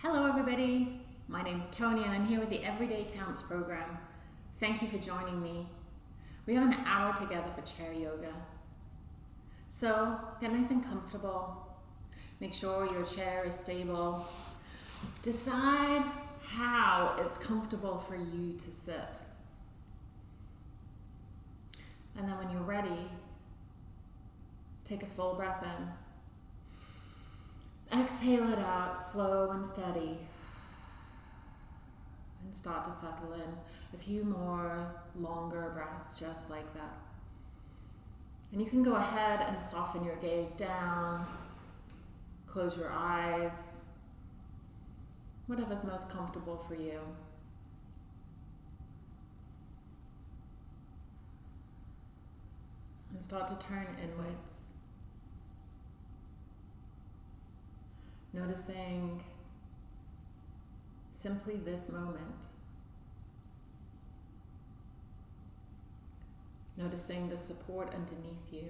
Hello, everybody. My name's Tony, and I'm here with the Everyday Counts program. Thank you for joining me. We have an hour together for chair yoga. So get nice and comfortable. Make sure your chair is stable. Decide how it's comfortable for you to sit. And then when you're ready, take a full breath in. Exhale it out, slow and steady. And start to settle in. A few more longer breaths just like that. And you can go ahead and soften your gaze down. Close your eyes. Whatever's most comfortable for you. And start to turn inwards. Noticing simply this moment. Noticing the support underneath you.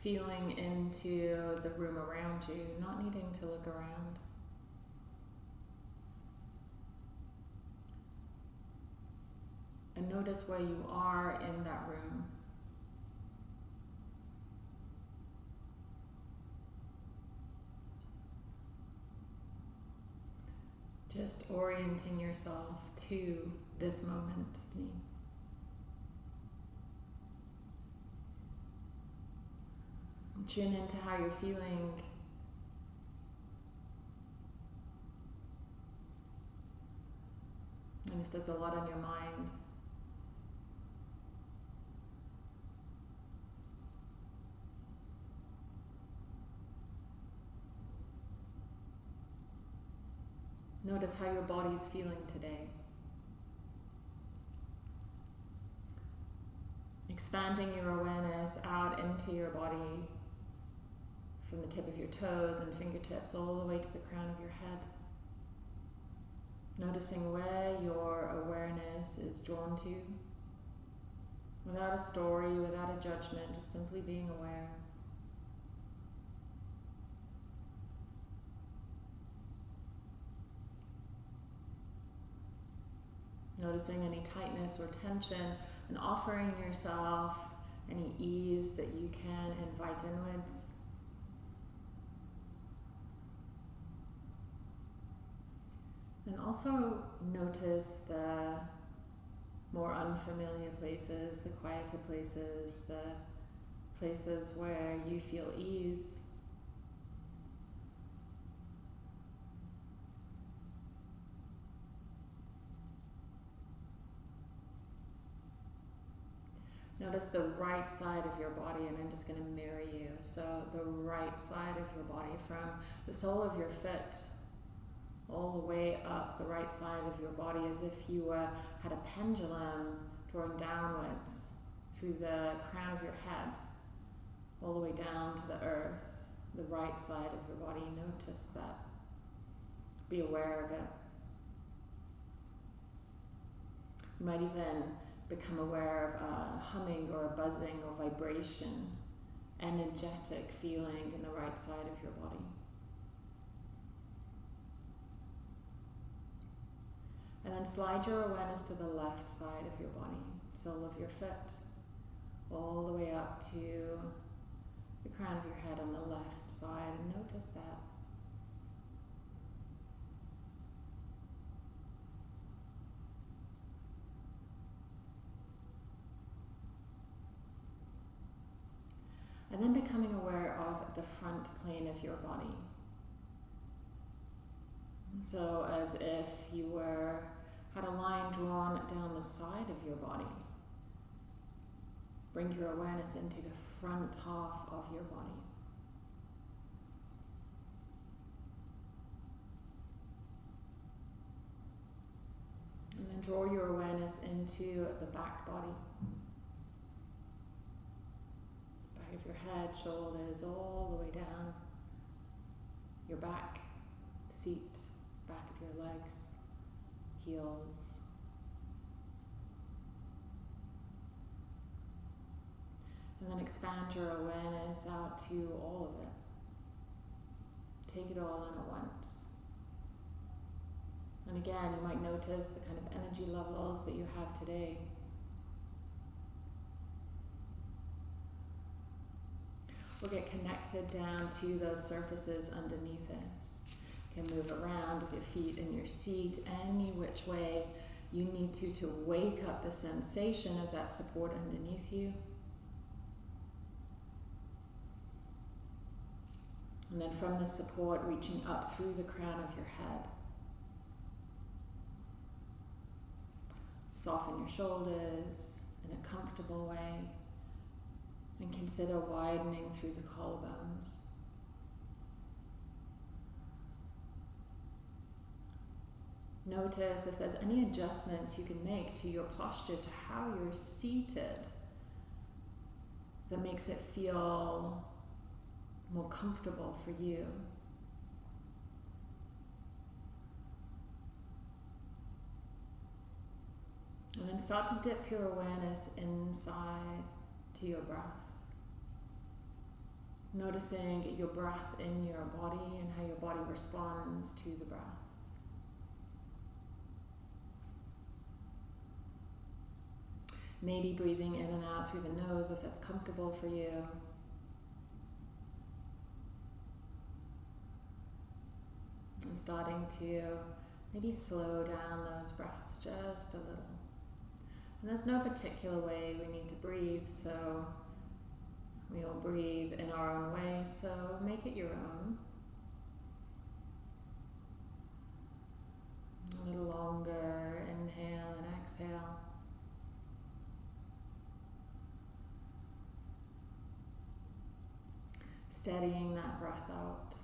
Feeling into the room around you, not needing to look around. And notice where you are in that room. Just orienting yourself to this moment. Tune into how you're feeling. And if there's a lot on your mind, Notice how your body is feeling today. Expanding your awareness out into your body from the tip of your toes and fingertips all the way to the crown of your head. Noticing where your awareness is drawn to without a story, without a judgment, just simply being aware. Noticing any tightness or tension and offering yourself any ease that you can invite inwards. And also notice the more unfamiliar places, the quieter places, the places where you feel ease. Notice the right side of your body, and I'm just going to mirror you. So, the right side of your body, from the sole of your foot all the way up the right side of your body, as if you uh, had a pendulum drawing downwards through the crown of your head, all the way down to the earth, the right side of your body. Notice that. Be aware of it. You might even become aware of a humming or a buzzing or vibration, energetic feeling in the right side of your body. And then slide your awareness to the left side of your body, sole of your foot, all the way up to the crown of your head on the left side, and notice that. And then becoming aware of the front plane of your body. So as if you were had a line drawn down the side of your body. Bring your awareness into the front half of your body. And then draw your awareness into the back body. Back of your head, shoulders, all the way down. Your back, seat, back of your legs, heels. And then expand your awareness out to all of it. Take it all in at once. And again, you might notice the kind of energy levels that you have today. We'll get connected down to those surfaces underneath us. You can move around with your feet in your seat any which way you need to to wake up the sensation of that support underneath you. And then from the support, reaching up through the crown of your head. Soften your shoulders in a comfortable way and consider widening through the collarbones. Notice if there's any adjustments you can make to your posture, to how you're seated, that makes it feel more comfortable for you. And then start to dip your awareness inside to your breath. Noticing your breath in your body and how your body responds to the breath. Maybe breathing in and out through the nose if that's comfortable for you. And starting to maybe slow down those breaths just a little. And there's no particular way we need to breathe, so we all breathe in our own way, so make it your own. A little longer, inhale and exhale. Steadying that breath out.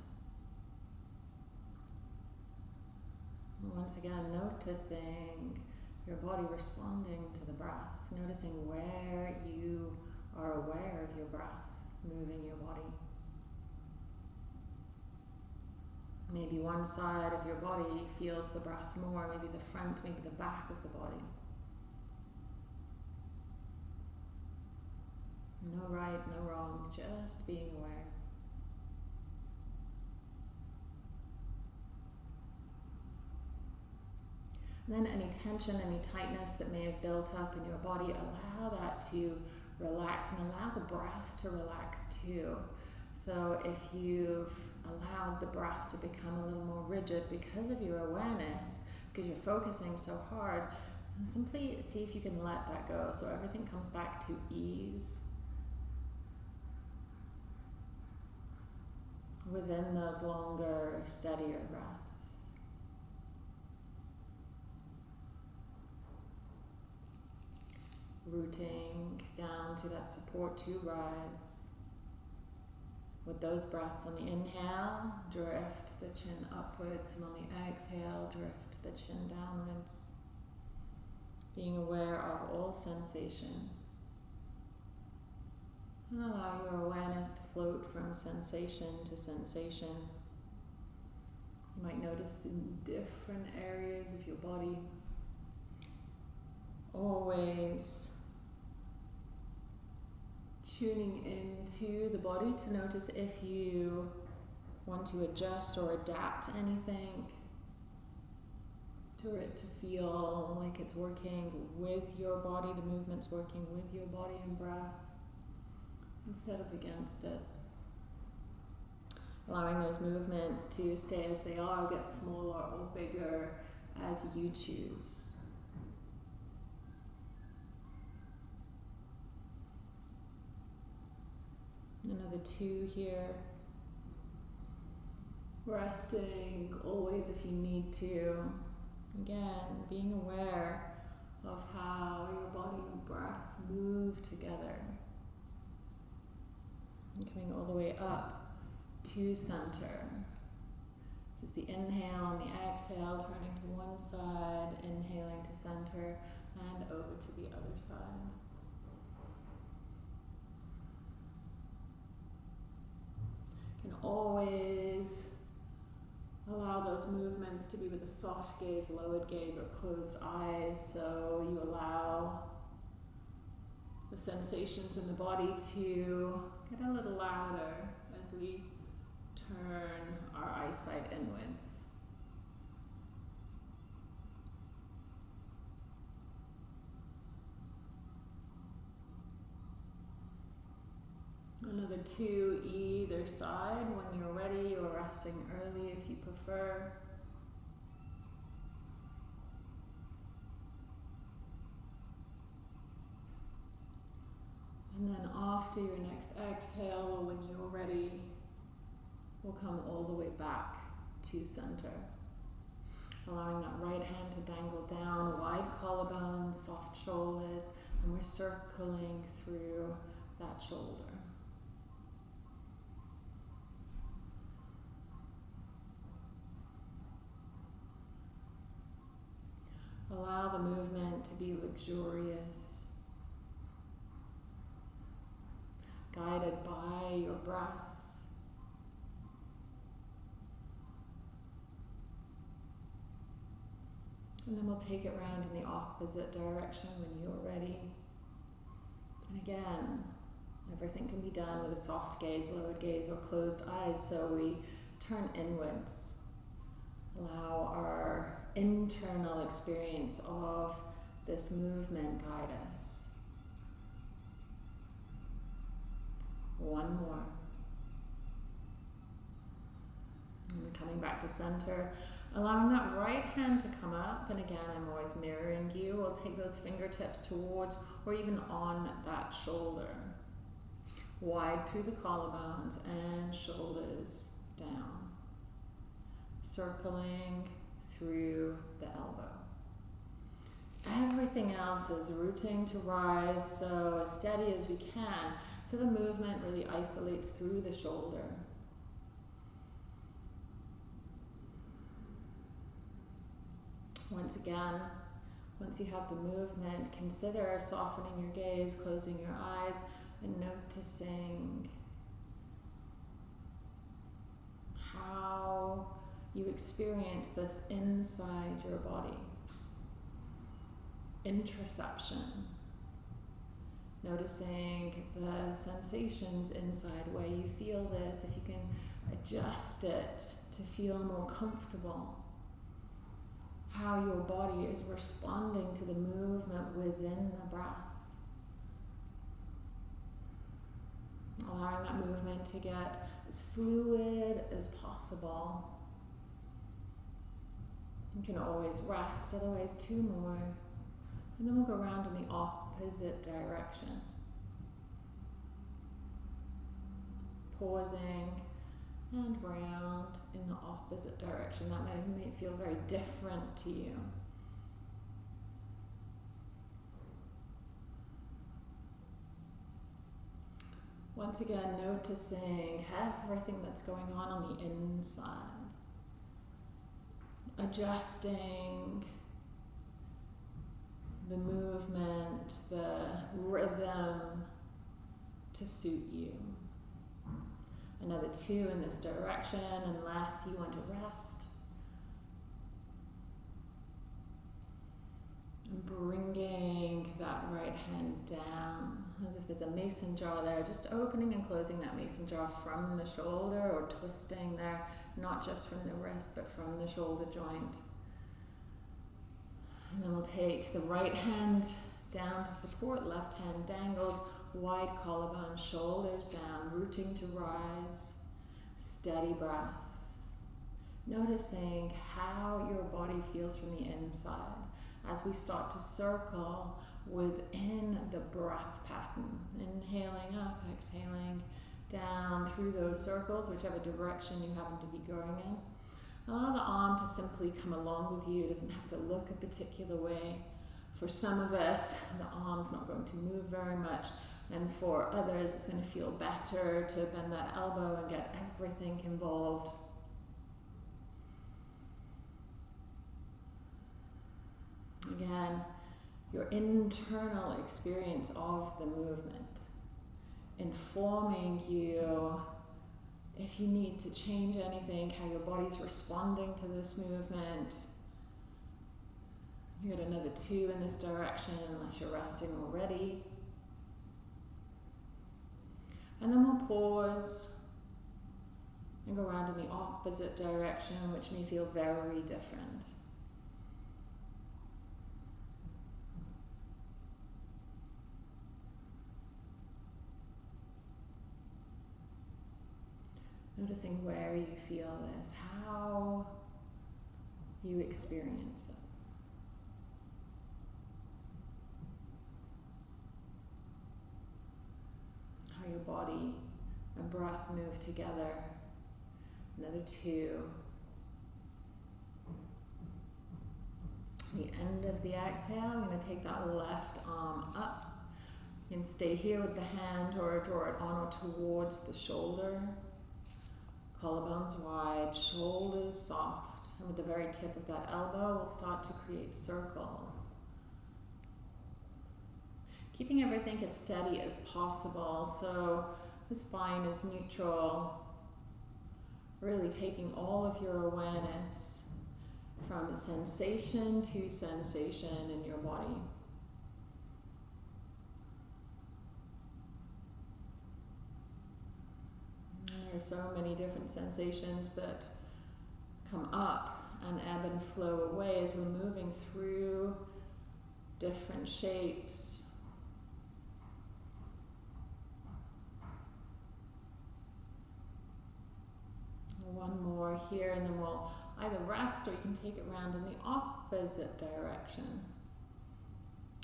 once again, noticing your body responding to the breath, noticing where you are aware of your breath moving your body. Maybe one side of your body feels the breath more, maybe the front, maybe the back of the body. No right, no wrong, just being aware. And then any tension, any tightness that may have built up in your body, allow that to relax and allow the breath to relax too. So if you've allowed the breath to become a little more rigid because of your awareness, because you're focusing so hard, simply see if you can let that go so everything comes back to ease. Within those longer, steadier breaths. Rooting down to that support to rise. With those breaths on the inhale, drift the chin upwards, and on the exhale, drift the chin downwards. Being aware of all sensation. And allow your awareness to float from sensation to sensation. You might notice in different areas of your body. Always tuning into the body to notice if you want to adjust or adapt anything to it to feel like it's working with your body, the movement's working with your body and breath instead of against it. Allowing those movements to stay as they are, get smaller or bigger as you choose. Another two here. Resting always if you need to. Again, being aware of how your body and breath move together. And coming all the way up to center. This is the inhale and the exhale, turning to one side, inhaling to center, and over to the other side. Always allow those movements to be with a soft gaze, lowered gaze, or closed eyes. So you allow the sensations in the body to get a little louder as we turn our eyesight inwards. Another two either side when you're ready or resting early if you prefer. And then after your next exhale, or when you're ready, we'll come all the way back to center. Allowing that right hand to dangle down, wide collarbone, soft shoulders, and we're circling through that shoulder. Allow the movement to be luxurious, guided by your breath. And then we'll take it round in the opposite direction when you're ready. And again, everything can be done with a soft gaze, lowered gaze, or closed eyes. So we turn inwards. Allow our internal experience of this movement guide us. One more. And coming back to center, allowing that right hand to come up. And again, I'm always mirroring you. We'll take those fingertips towards or even on that shoulder. Wide through the collarbones and shoulders down. Circling through the elbow. Everything else is rooting to rise so as steady as we can so the movement really isolates through the shoulder. Once again, once you have the movement, consider softening your gaze, closing your eyes, and noticing how you experience this inside your body. Interoception. Noticing the sensations inside, where you feel this, if you can adjust it to feel more comfortable. How your body is responding to the movement within the breath. Allowing that movement to get as fluid as possible. You can always rest, otherwise two more. And then we'll go around in the opposite direction. Pausing and round in the opposite direction. That may, may feel very different to you. Once again, noticing everything that's going on on the inside adjusting the movement, the rhythm to suit you. Another two in this direction, unless you want to rest. Bringing that right hand down as if there's a mason jar there, just opening and closing that mason jar from the shoulder or twisting there not just from the wrist, but from the shoulder joint. And then we'll take the right hand down to support, left hand dangles, wide collarbone, shoulders down, rooting to rise, steady breath. Noticing how your body feels from the inside as we start to circle within the breath pattern. Inhaling up, exhaling down through those circles, whichever direction you happen to be going in. Allow the arm to simply come along with you. It doesn't have to look a particular way. For some of us, the arm's not going to move very much. And for others, it's going to feel better to bend that elbow and get everything involved. Again, your internal experience of the movement informing you if you need to change anything, how your body's responding to this movement. You got another two in this direction unless you're resting already. And then we'll pause and go around in the opposite direction, which may feel very different. Noticing where you feel this, how you experience it. How your body and breath move together. Another two. The end of the exhale, I'm going to take that left arm up. You can stay here with the hand or draw it on or towards the shoulder. Collarbones wide, shoulders soft. And with the very tip of that elbow, we'll start to create circles. Keeping everything as steady as possible so the spine is neutral. Really taking all of your awareness from sensation to sensation in your body. There are so many different sensations that come up and ebb and flow away as we're moving through different shapes. One more here, and then we'll either rest or you can take it around in the opposite direction.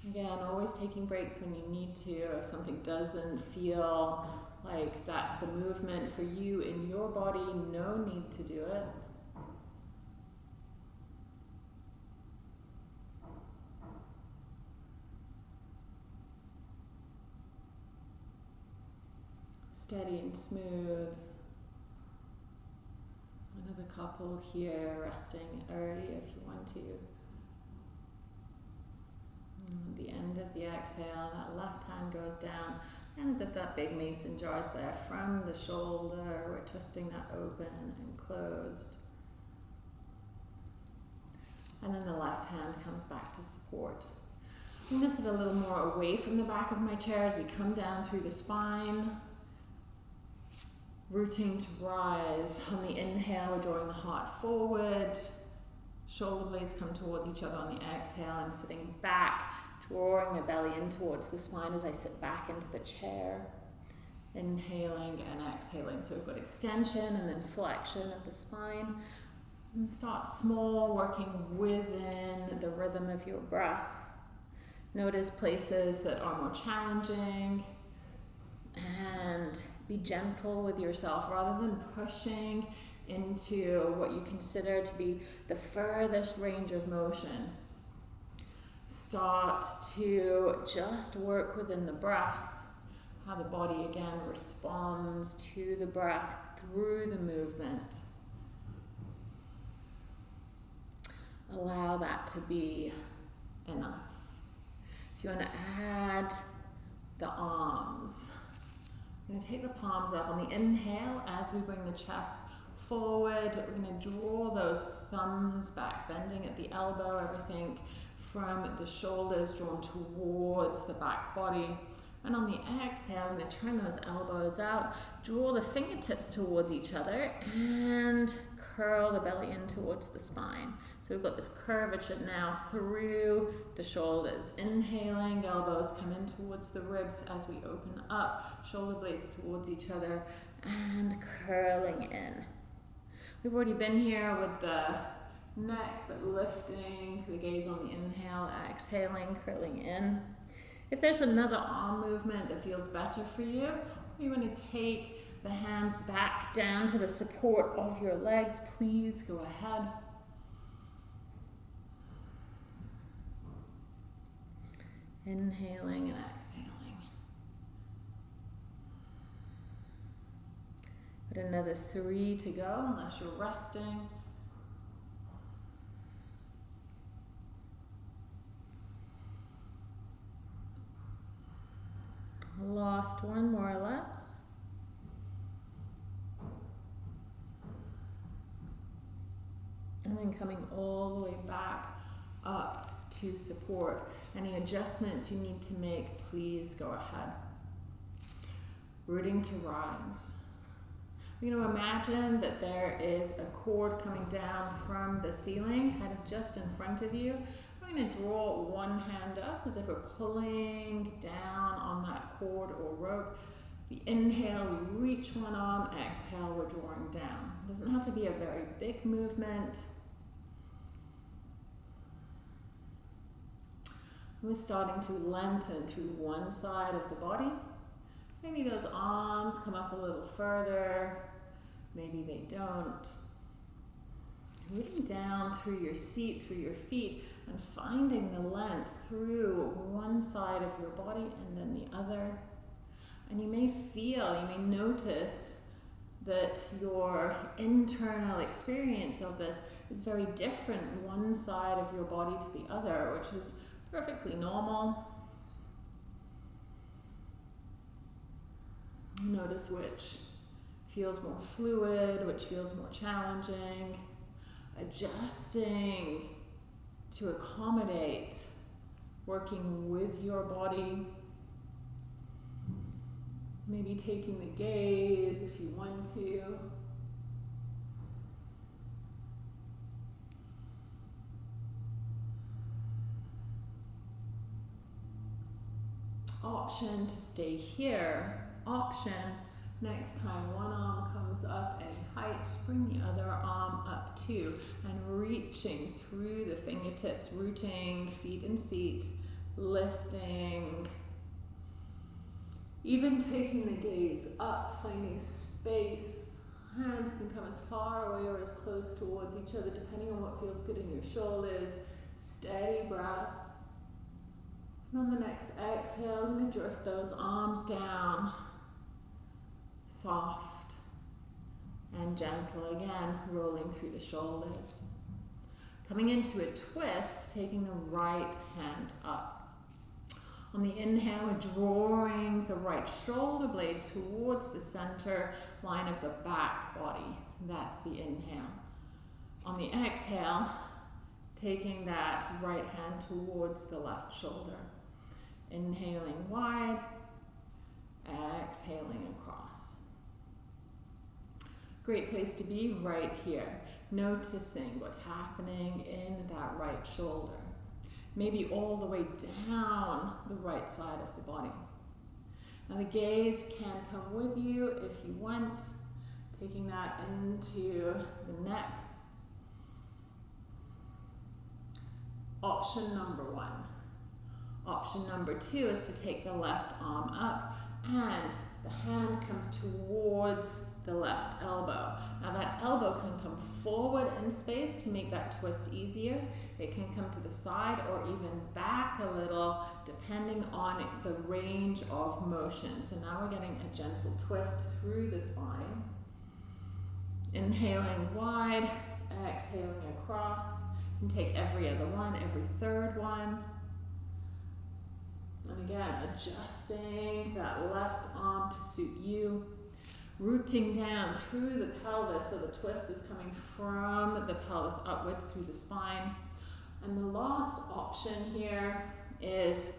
Again, always taking breaks when you need to. If something doesn't feel like that's the movement for you in your body, no need to do it. Steady and smooth. Another couple here, resting early if you want to. The end of the exhale, that left hand goes down and as if that big mason jar is there from the shoulder, we're twisting that open and closed. And then the left hand comes back to support. I'm going to sit a little more away from the back of my chair as we come down through the spine. Rooting to rise. On the inhale, we're drawing the heart forward. Shoulder blades come towards each other on the exhale and sitting back drawing my belly in towards the spine as I sit back into the chair. Inhaling and exhaling. So we've got extension and then flexion of the spine. And start small, working within the rhythm of your breath. Notice places that are more challenging and be gentle with yourself rather than pushing into what you consider to be the furthest range of motion start to just work within the breath, how the body again responds to the breath through the movement. Allow that to be enough. If you want to add the arms, I'm going to take the palms up on the inhale as we bring the chest forward. We're going to draw those thumbs back, bending at the elbow, everything from the shoulders drawn towards the back body. And on the exhale, I'm going to turn those elbows out, draw the fingertips towards each other, and curl the belly in towards the spine. So we've got this curvature now through the shoulders. Inhaling, elbows come in towards the ribs as we open up, shoulder blades towards each other, and curling in. We've already been here with the neck, but lifting the gaze on the inhale, exhaling, curling in. If there's another arm movement that feels better for you, you want to take the hands back down to the support of your legs. Please go ahead. Inhaling and exhaling. But another three to go unless you're resting. Lost one more or less. And then coming all the way back up to support. Any adjustments you need to make, please go ahead. rooting to rise. Going to imagine that there is a cord coming down from the ceiling, kind of just in front of you. We're going to draw one hand up as if we're pulling down on that cord or rope. The inhale, we reach one arm, exhale, we're drawing down. It doesn't have to be a very big movement. We're starting to lengthen through one side of the body. Maybe those arms come up a little further. Maybe they don't. Rooting down through your seat, through your feet, and finding the length through one side of your body and then the other. And you may feel, you may notice that your internal experience of this is very different one side of your body to the other, which is perfectly normal. Notice which feels more fluid, which feels more challenging. Adjusting to accommodate working with your body. Maybe taking the gaze if you want to. Option to stay here. Option next time one arm comes up any height, bring the other arm up too. And reaching through the fingertips, rooting feet and seat, lifting even taking the gaze up, finding space. Hands can come as far away or as close towards each other, depending on what feels good in your shoulders. Steady breath. And on the next exhale, I'm going to drift those arms down. Soft and gentle again, rolling through the shoulders. Coming into a twist, taking the right hand up. On the inhale, we're drawing the right shoulder blade towards the center line of the back body. That's the inhale. On the exhale, taking that right hand towards the left shoulder. Inhaling wide, exhaling across. Great place to be right here, noticing what's happening in that right shoulder maybe all the way down the right side of the body. Now the gaze can come with you if you want, taking that into the neck. Option number one. Option number two is to take the left arm up and the hand comes towards the left elbow. Now that elbow can come forward in space to make that twist easier. It can come to the side or even back a little depending on the range of motion. So now we're getting a gentle twist through the spine. Inhaling wide, exhaling across. You can take every other one, every third one. And again, adjusting that left arm to suit you rooting down through the pelvis so the twist is coming from the pelvis upwards through the spine. And the last option here is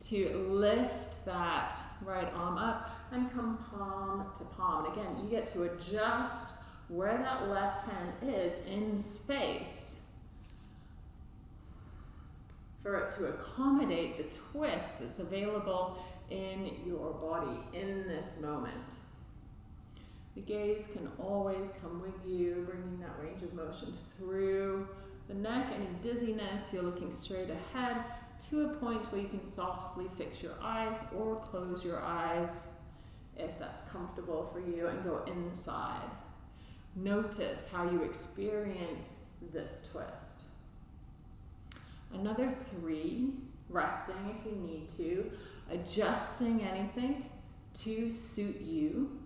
to lift that right arm up and come palm to palm. And again, you get to adjust where that left hand is in space for it to accommodate the twist that's available in your body in this moment. The gaze can always come with you, bringing that range of motion through the neck. Any dizziness, you're looking straight ahead to a point where you can softly fix your eyes or close your eyes if that's comfortable for you and go inside. Notice how you experience this twist. Another three, resting if you need to, adjusting anything to suit you.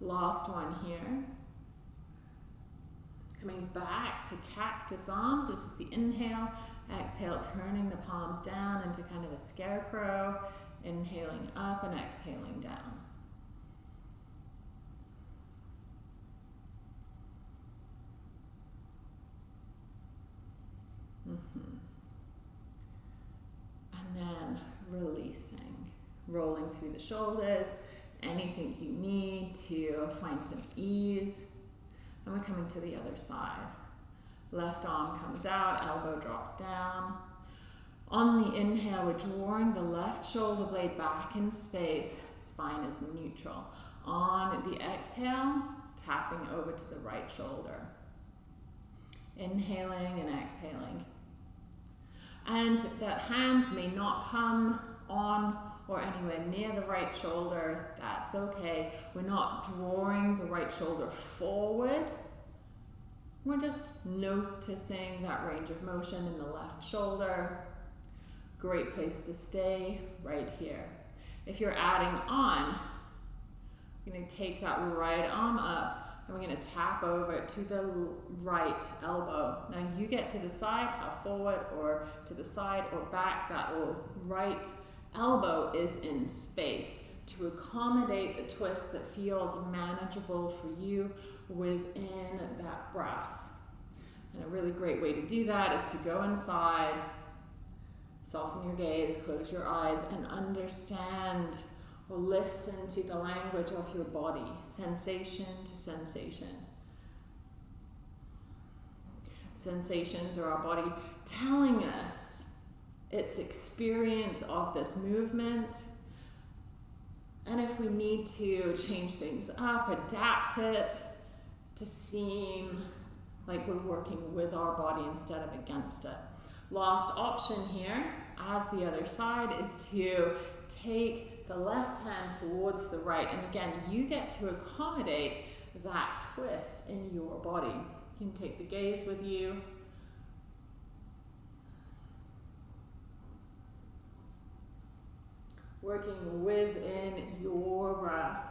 Last one here. Coming back to cactus arms. This is the inhale. Exhale, turning the palms down into kind of a scarecrow. Inhaling up and exhaling down. Mm -hmm. And then release rolling through the shoulders, anything you need to find some ease. And we're coming to the other side. Left arm comes out, elbow drops down. On the inhale, we're drawing the left shoulder blade back in space, spine is neutral. On the exhale, tapping over to the right shoulder. Inhaling and exhaling. And that hand may not come on or anywhere near the right shoulder, that's okay. We're not drawing the right shoulder forward. We're just noticing that range of motion in the left shoulder. Great place to stay right here. If you're adding on, you're to take that right arm up and we're to tap over to the right elbow. Now you get to decide how forward or to the side or back that little right elbow is in space to accommodate the twist that feels manageable for you within that breath. And a really great way to do that is to go inside, soften your gaze, close your eyes, and understand or listen to the language of your body, sensation to sensation. Sensations are our body telling us its experience of this movement. And if we need to change things up, adapt it to seem like we're working with our body instead of against it. Last option here, as the other side, is to take the left hand towards the right. And again, you get to accommodate that twist in your body. You can take the gaze with you. Working within your breath.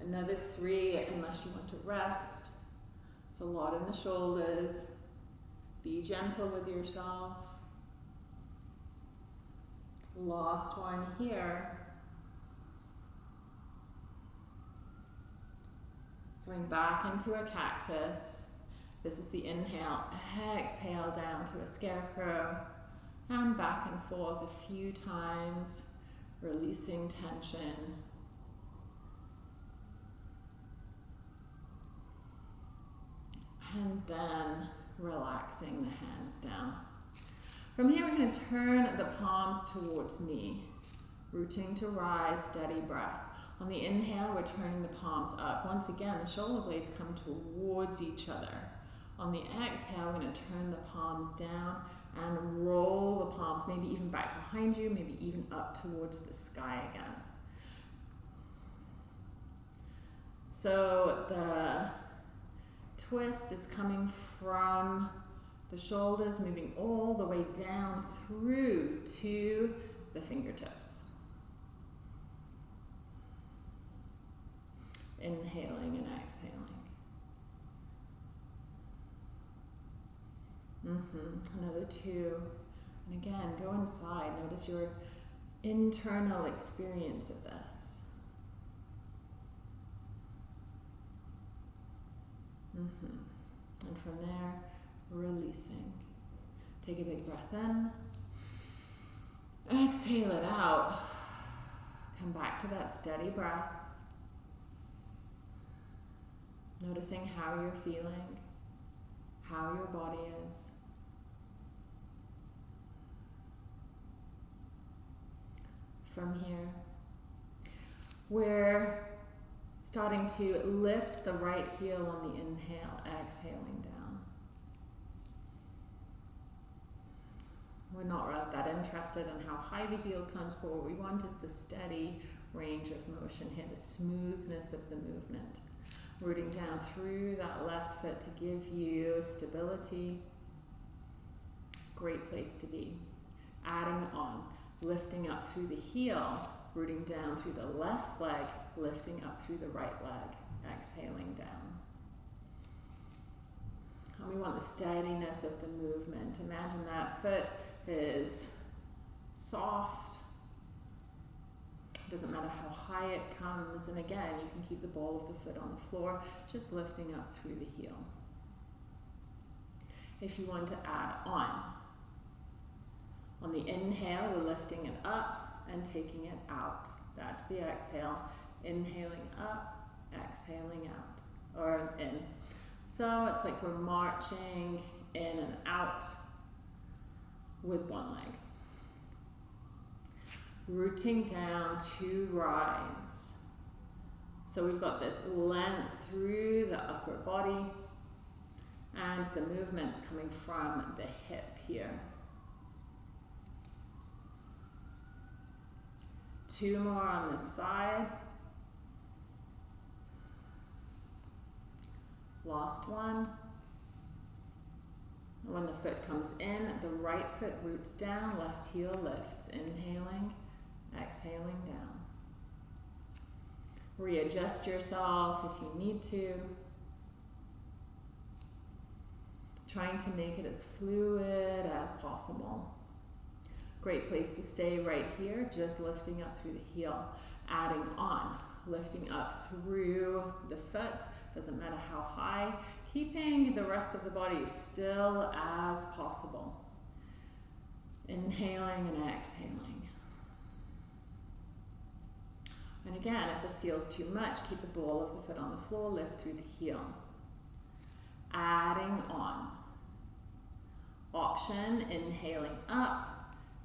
Another three, unless you want to rest. It's a lot in the shoulders. Be gentle with yourself. Last one here. Going back into a cactus. This is the inhale. Exhale down to a scarecrow. And back and forth a few times, releasing tension. and then relaxing the hands down. From here, we're going to turn the palms towards me, rooting to rise, steady breath. On the inhale, we're turning the palms up. Once again, the shoulder blades come towards each other. On the exhale, we're going to turn the palms down and roll the palms, maybe even back behind you, maybe even up towards the sky again. So the twist is coming from the shoulders, moving all the way down through to the fingertips. Inhaling and exhaling. Mm-hmm. Another two. And again, go inside. Notice your internal experience of this. Mm -hmm. And from there, releasing. Take a big breath in. Exhale it out. Come back to that steady breath. Noticing how you're feeling, how your body is. From here, We're Starting to lift the right heel on the inhale, exhaling down. We're not really that interested in how high the heel comes, but what we want is the steady range of motion here, the smoothness of the movement. Rooting down through that left foot to give you stability. Great place to be. Adding on, lifting up through the heel, rooting down through the left leg, lifting up through the right leg, exhaling down. And we want the steadiness of the movement. Imagine that foot is soft. It doesn't matter how high it comes. And again, you can keep the ball of the foot on the floor, just lifting up through the heel. if you want to add on. On the inhale, we're lifting it up and taking it out. That's the exhale. Inhaling up, exhaling out, or in. So it's like we're marching in and out with one leg. Rooting down to rise. So we've got this length through the upper body and the movements coming from the hip here. Two more on this side. Lost one. When the foot comes in, the right foot roots down, left heel lifts. Inhaling, exhaling down. Readjust yourself if you need to. Trying to make it as fluid as possible. Great place to stay right here, just lifting up through the heel, adding on, lifting up through the foot, doesn't matter how high, keeping the rest of the body still as possible. Inhaling and exhaling. And again, if this feels too much, keep the ball of the foot on the floor, lift through the heel. Adding on. Option, inhaling up,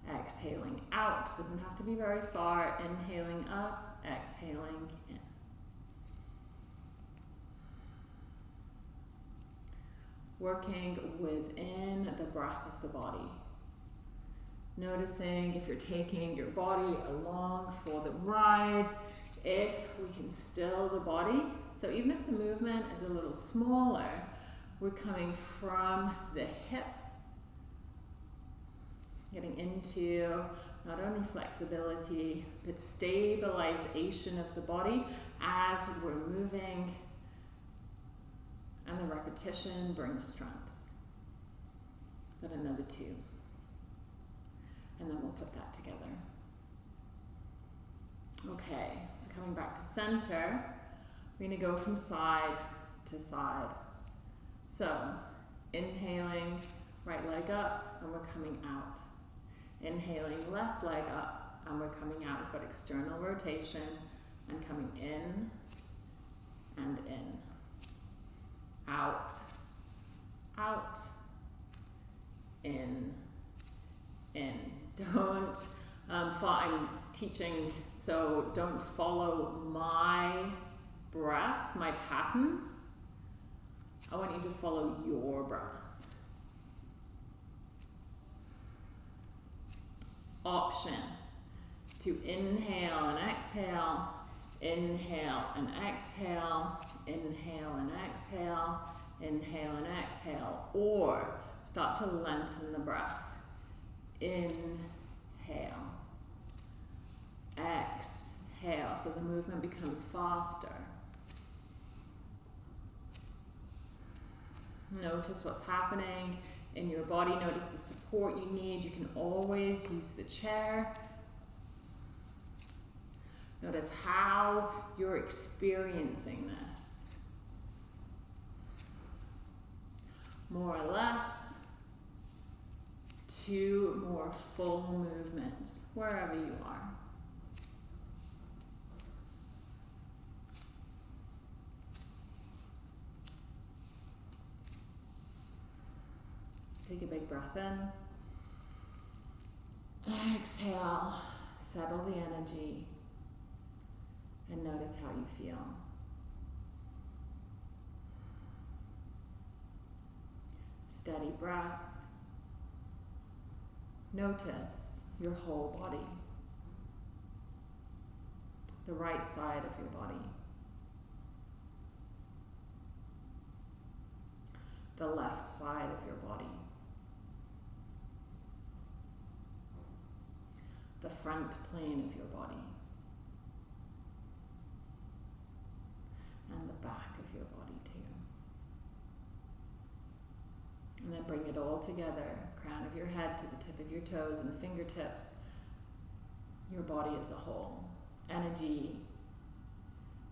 exhaling out. Doesn't have to be very far. Inhaling up, exhaling in. Working within the breath of the body. Noticing if you're taking your body along for the ride, if we can still the body. So even if the movement is a little smaller, we're coming from the hip getting into not only flexibility but stabilization of the body as we're moving and the repetition brings strength. Got another two. And then we'll put that together. Okay, so coming back to center, we're to go from side to side. So, inhaling, right leg up, and we're coming out. Inhaling left leg up and we're coming out. We've got external rotation and coming in and in. Out, out, in, in. Don't, um, I'm teaching, so don't follow my breath, my pattern. I want you to follow your breath. Option to inhale and exhale, inhale and exhale, inhale and exhale, inhale and exhale, or start to lengthen the breath. Inhale, exhale, so the movement becomes faster. Notice what's happening in your body. Notice the support you need. You can always use the chair. Notice how you're experiencing this. More or less, two more full movements, wherever you are. Take a big breath in. Exhale, settle the energy, and notice how you feel. Steady breath. Notice your whole body, the right side of your body. the left side of your body. the front plane of your body and the back of your body too. And then bring it all together, crown of your head to the tip of your toes and fingertips, your body as a whole, energy,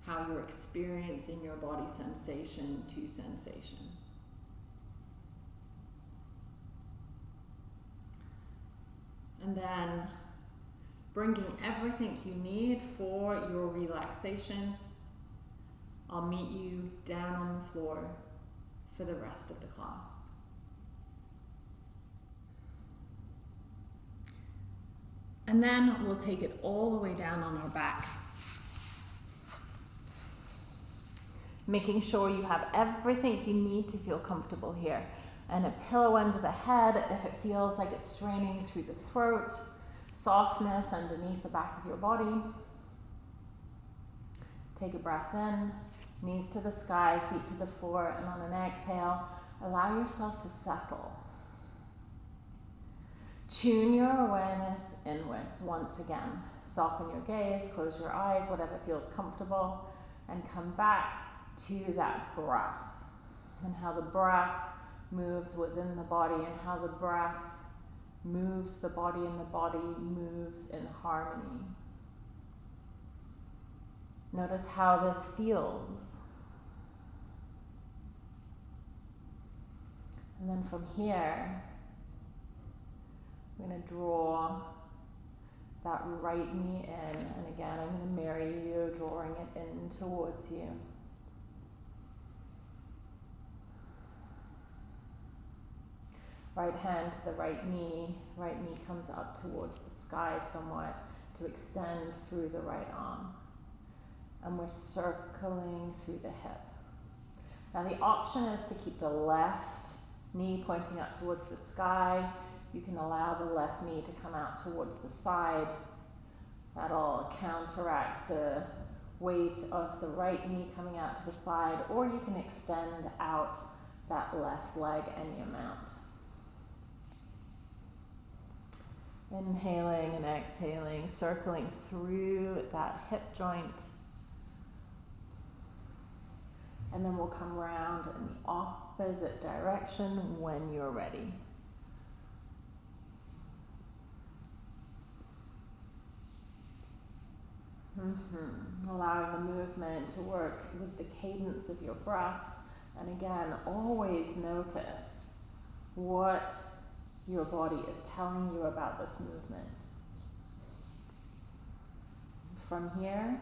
how you're experiencing your body sensation to sensation. And then bringing everything you need for your relaxation. I'll meet you down on the floor for the rest of the class. And then we'll take it all the way down on our back. Making sure you have everything you need to feel comfortable here. And a pillow under the head if it feels like it's straining through the throat. Softness underneath the back of your body. Take a breath in, knees to the sky, feet to the floor, and on an exhale, allow yourself to settle. Tune your awareness inwards once again. Soften your gaze, close your eyes, whatever feels comfortable, and come back to that breath and how the breath moves within the body and how the breath moves the body and the body moves in harmony. Notice how this feels. And then from here, I'm going to draw that right knee in. And again, I'm going to marry you, drawing it in towards you. Right hand to the right knee. Right knee comes up towards the sky somewhat to extend through the right arm. And we're circling through the hip. Now the option is to keep the left knee pointing up towards the sky you can allow the left knee to come out towards the side. That'll counteract the weight of the right knee coming out to the side, or you can extend out that left leg any amount. Inhaling and exhaling, circling through that hip joint. And then we'll come around in the opposite direction when you're ready. Mm-hmm. Allowing the movement to work with the cadence of your breath. And again, always notice what your body is telling you about this movement. From here,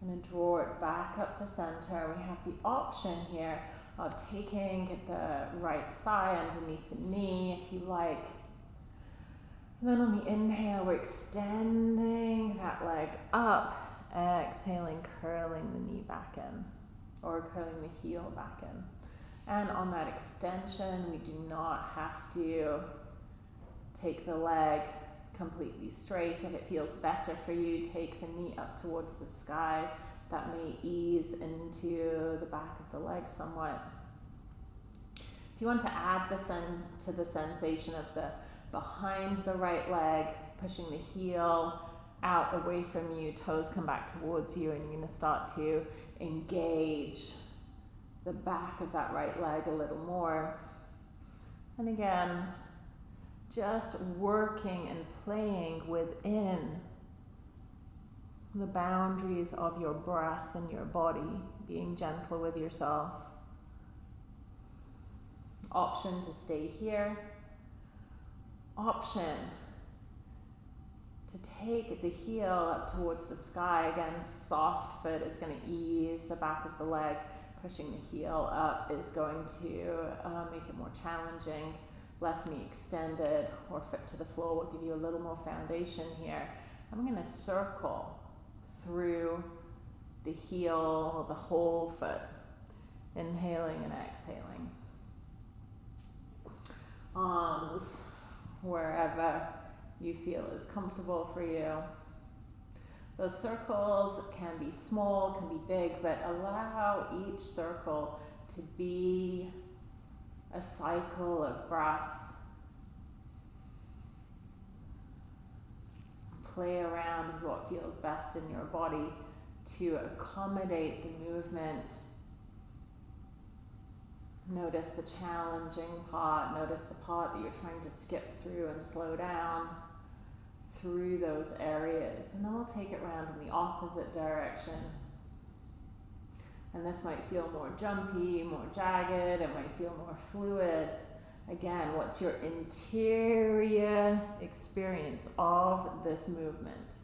I'm going to draw it back up to center. We have the option here of taking the right thigh underneath the knee if you like and then on the inhale, we're extending that leg up. Exhaling, curling the knee back in, or curling the heel back in. And on that extension, we do not have to take the leg completely straight. If it feels better for you, take the knee up towards the sky. That may ease into the back of the leg somewhat. If you want to add in to the sensation of the behind the right leg, pushing the heel out away from you, toes come back towards you, and you're going to start to engage the back of that right leg a little more. And again, just working and playing within the boundaries of your breath and your body, being gentle with yourself. Option to stay here option to take the heel up towards the sky. Again, soft foot is going to ease the back of the leg. Pushing the heel up is going to uh, make it more challenging. Left knee extended or foot to the floor will give you a little more foundation here. I'm going to circle through the heel, the whole foot, inhaling and exhaling. Arms wherever you feel is comfortable for you. Those circles can be small, can be big, but allow each circle to be a cycle of breath. Play around with what feels best in your body to accommodate the movement Notice the challenging part. Notice the part that you're trying to skip through and slow down through those areas. And then we'll take it around in the opposite direction. And this might feel more jumpy, more jagged, it might feel more fluid. Again, what's your interior experience of this movement?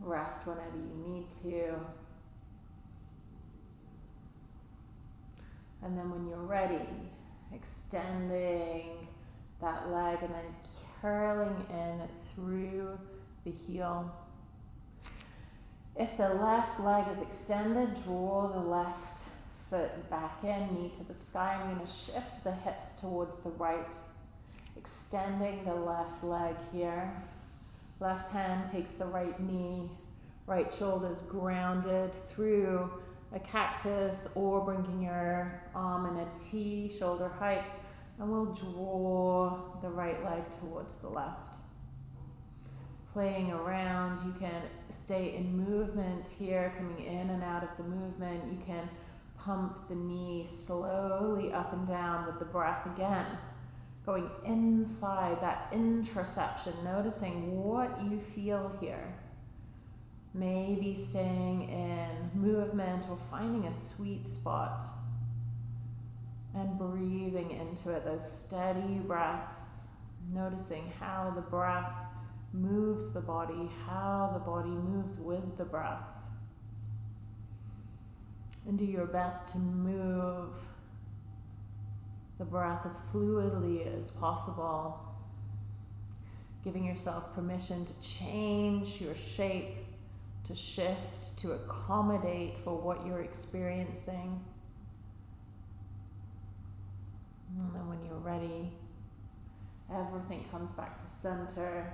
Rest whenever you need to. And then when you're ready, extending that leg and then curling in through the heel. If the left leg is extended, draw the left foot back in, knee to the sky. I'm going to shift the hips towards the right, extending the left leg here. Left hand takes the right knee, right shoulder is grounded through a cactus or bringing your arm in a T, shoulder height, and we'll draw the right leg towards the left. Playing around, you can stay in movement here, coming in and out of the movement. You can pump the knee slowly up and down with the breath again. Going inside that interoception, noticing what you feel here. Maybe staying in movement or finding a sweet spot and breathing into it, those steady breaths, noticing how the breath moves the body, how the body moves with the breath. And do your best to move the breath as fluidly as possible, giving yourself permission to change your shape to shift, to accommodate for what you're experiencing. And then when you're ready, everything comes back to center.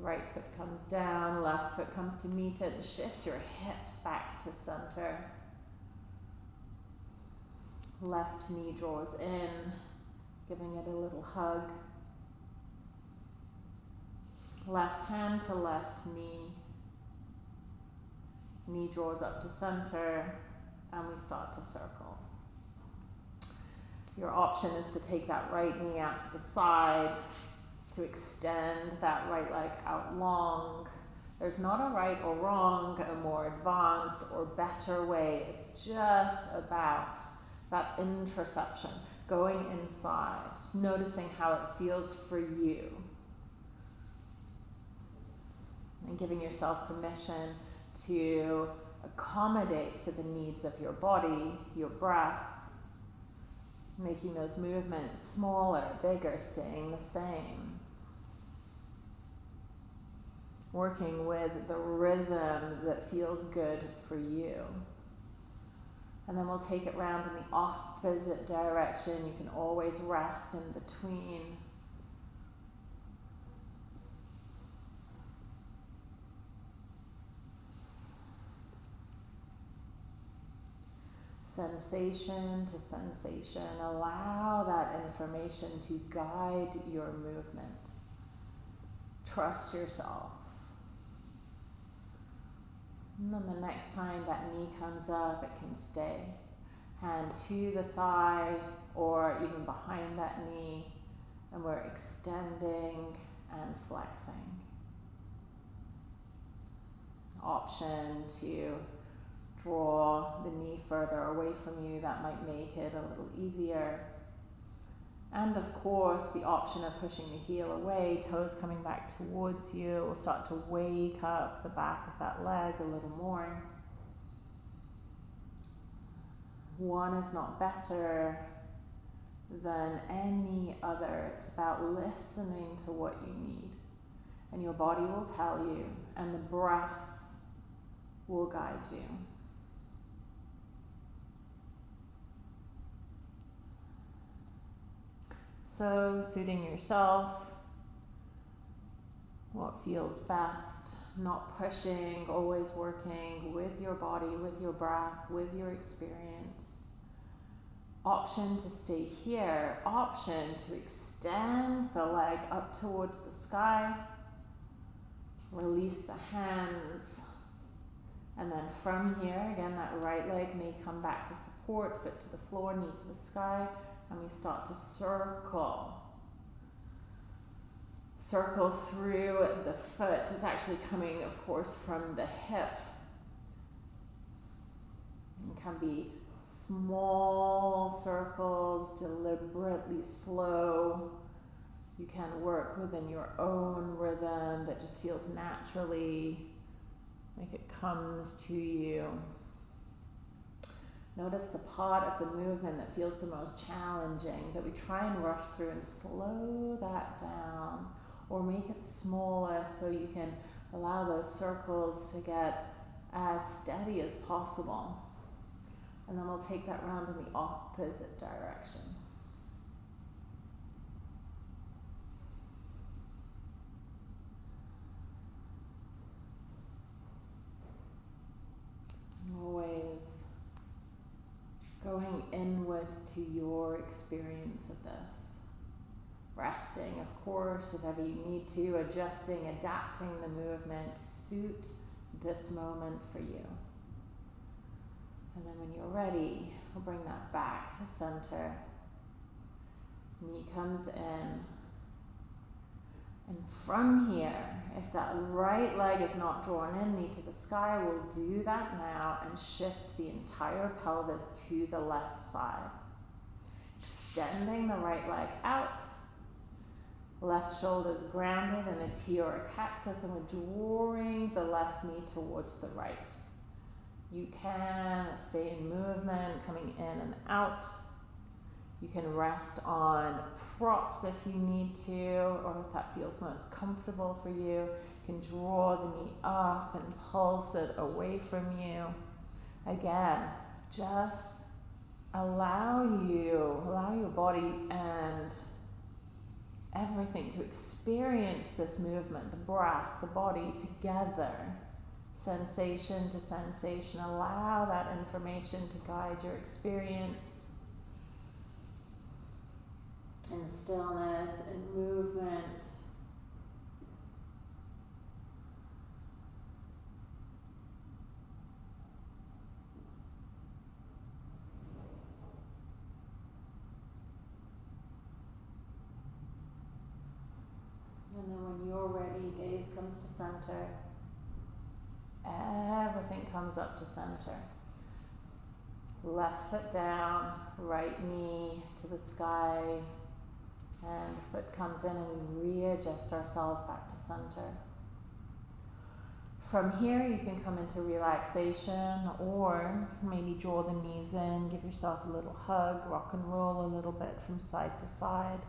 Right foot comes down, left foot comes to meet it, shift your hips back to center. Left knee draws in, giving it a little hug. Left hand to left knee knee draws up to center, and we start to circle. Your option is to take that right knee out to the side, to extend that right leg out long. There's not a right or wrong, a more advanced or better way. It's just about that interoception, going inside, noticing how it feels for you, and giving yourself permission to accommodate for the needs of your body, your breath, making those movements smaller, bigger, staying the same. Working with the rhythm that feels good for you. And then we'll take it round in the opposite direction. You can always rest in between. Sensation to sensation. Allow that information to guide your movement. Trust yourself. And then the next time that knee comes up, it can stay. Hand to the thigh or even behind that knee, and we're extending and flexing. Option to draw the knee further away from you, that might make it a little easier. And of course, the option of pushing the heel away, toes coming back towards you, will start to wake up the back of that leg a little more. One is not better than any other. It's about listening to what you need. And your body will tell you, and the breath will guide you. So, suiting yourself, what feels best, not pushing, always working with your body, with your breath, with your experience. Option to stay here, option to extend the leg up towards the sky. Release the hands. And then from here, again, that right leg may come back to support, foot to the floor, knee to the sky and we start to circle. circle through the foot. It's actually coming, of course, from the hip. It can be small circles, deliberately slow. You can work within your own rhythm that just feels naturally like it comes to you. Notice the part of the movement that feels the most challenging, that we try and rush through and slow that down or make it smaller so you can allow those circles to get as steady as possible. And then we'll take that round in the opposite direction. Always going inwards to your experience of this. Resting, of course, if ever you need to, adjusting, adapting the movement to suit this moment for you. And then when you're ready, we'll bring that back to center. Knee comes in. And from here, if that right leg is not drawn in, knee to the sky, we'll do that now and shift the entire pelvis to the left side. Extending the right leg out. Left shoulder is grounded in a T or a cactus, and we're drawing the left knee towards the right. You can stay in movement, coming in and out. You can rest on props if you need to, or if that feels most comfortable for you. You can draw the knee up and pulse it away from you. Again, just allow you, allow your body and everything to experience this movement, the breath, the body together sensation to sensation. Allow that information to guide your experience in stillness and movement. And then when you're ready, gaze comes to center. Everything comes up to center. Left foot down, right knee to the sky, and the foot comes in and we readjust ourselves back to center. From here, you can come into relaxation or maybe draw the knees in, give yourself a little hug, rock and roll a little bit from side to side.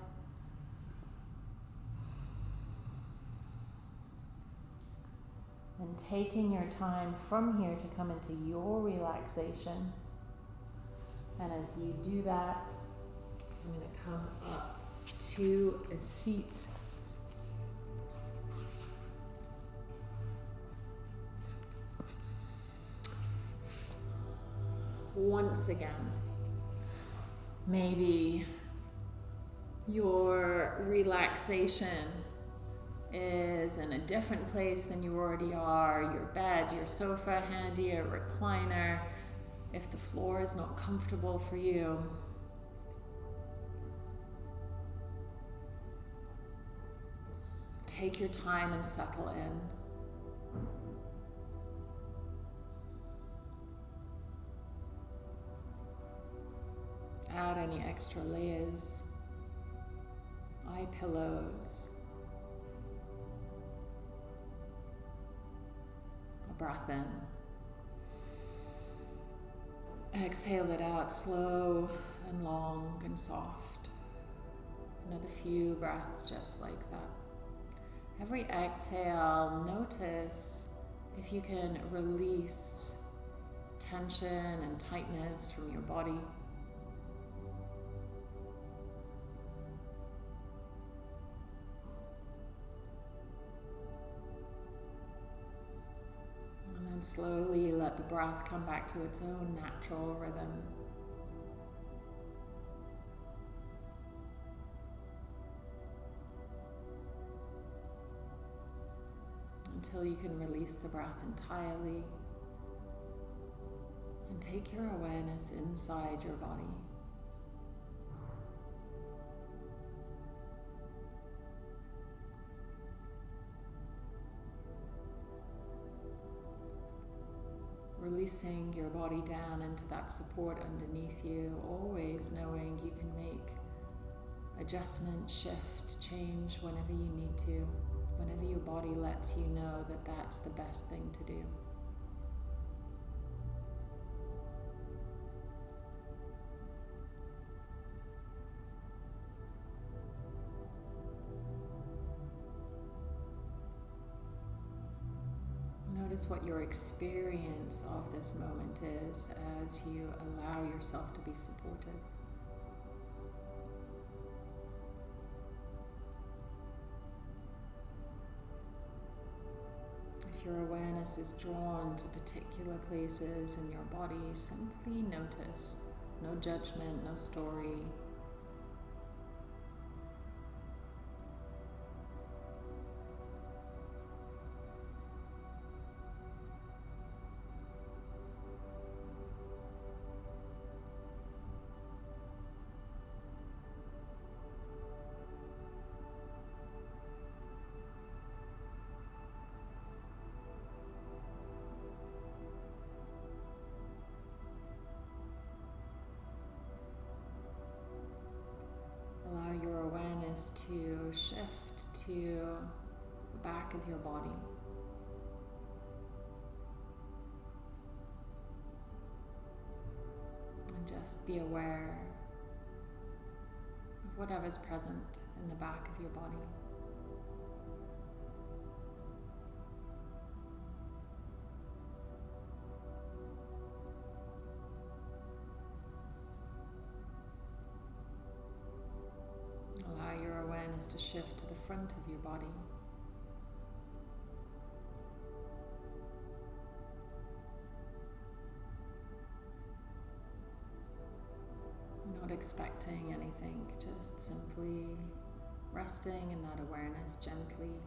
and taking your time from here to come into your relaxation. And as you do that, I'm going to come up to a seat. Once again, maybe your relaxation is in a different place than you already are, your bed, your sofa handy, a recliner, if the floor is not comfortable for you. Take your time and settle in. Add any extra layers, eye pillows. A breath in. Exhale it out slow and long and soft. Another few breaths just like that. Every exhale, notice if you can release tension and tightness from your body. And then slowly let the breath come back to its own natural rhythm. until you can release the breath entirely and take your awareness inside your body. Releasing your body down into that support underneath you, always knowing you can make adjustment, shift, change whenever you need to whenever your body lets you know that that's the best thing to do. Notice what your experience of this moment is as you allow yourself to be supported. Your awareness is drawn to particular places in your body, simply notice. No judgment, no story, to the back of your body. And just be aware of whatever's present in the back of your body. To shift to the front of your body. Not expecting anything, just simply resting in that awareness gently.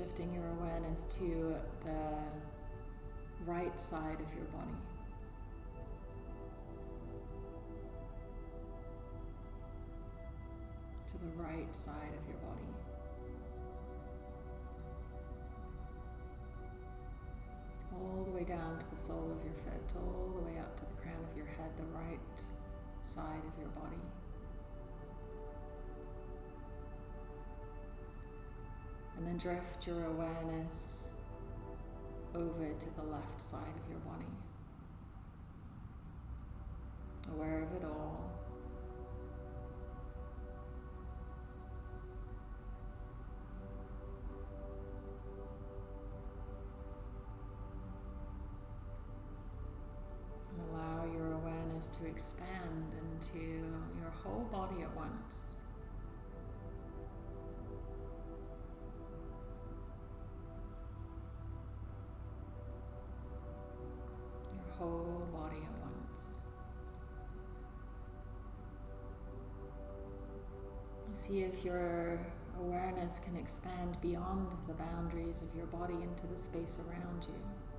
Shifting your awareness to the right side of your body. To the right side of your body. All the way down to the sole of your foot, all the way up to the crown of your head, the right side of your body. And then drift your awareness over to the left side of your body. Aware of it all. Whole body at once. See if your awareness can expand beyond the boundaries of your body into the space around you.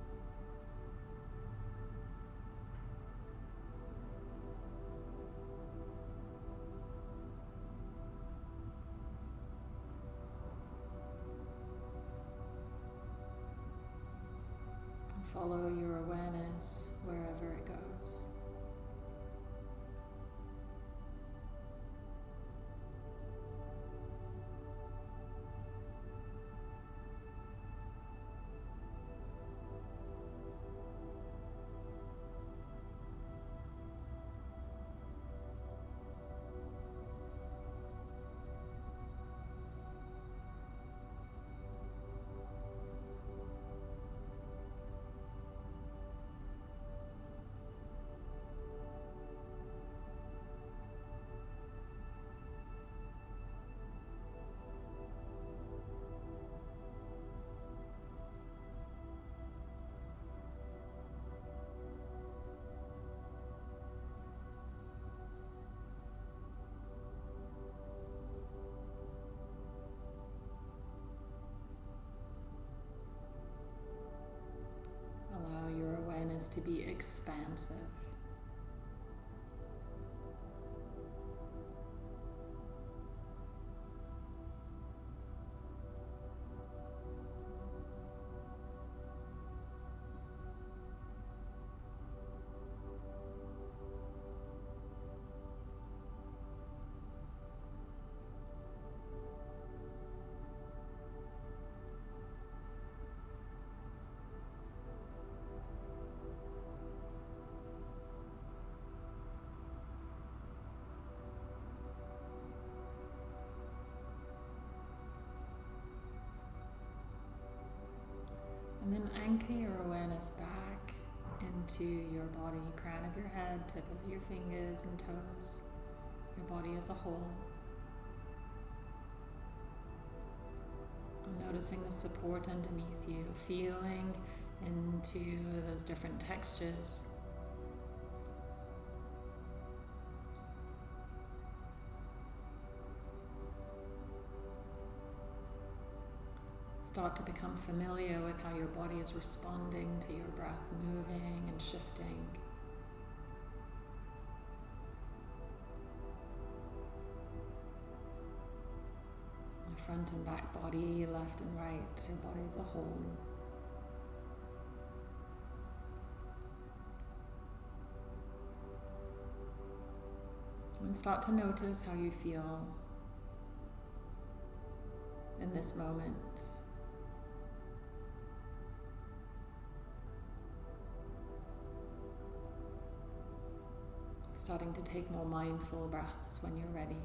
To be expansive. Anchor your awareness back into your body, crown of your head, tip of your fingers and toes, your body as a whole. Noticing the support underneath you, feeling into those different textures. Start to become familiar with how your body is responding to your breath, moving and shifting. Your front and back body, left and right, your body as a whole. And start to notice how you feel in this moment. Starting to take more mindful breaths when you're ready.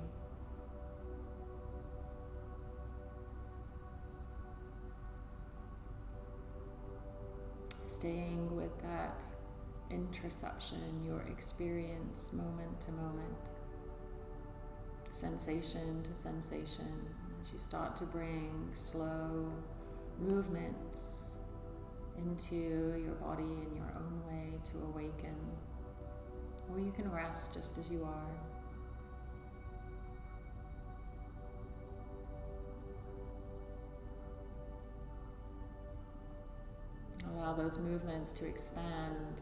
Staying with that interoception, your experience moment to moment, sensation to sensation, as you start to bring slow movements into your body in your own way to awaken. Or you can rest just as you are. Allow those movements to expand.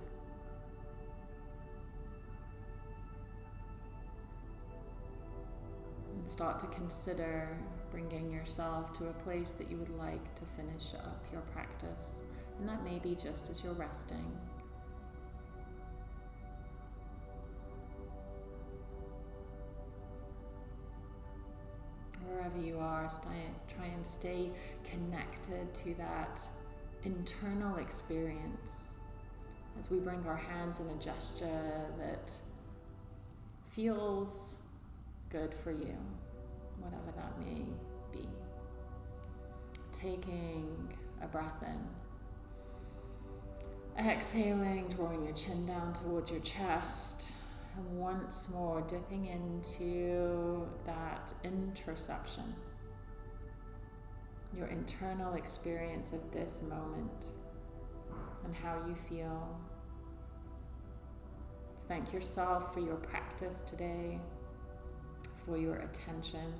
And start to consider bringing yourself to a place that you would like to finish up your practice. And that may be just as you're resting. Wherever you are, try and stay connected to that internal experience as we bring our hands in a gesture that feels good for you, whatever that may be. Taking a breath in. Exhaling, drawing your chin down towards your chest. Once more, dipping into that interoception, your internal experience of this moment and how you feel. Thank yourself for your practice today, for your attention.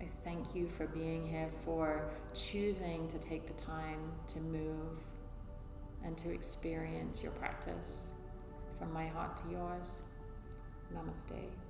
I thank you for being here, for choosing to take the time to move and to experience your practice. From my heart to yours, namaste.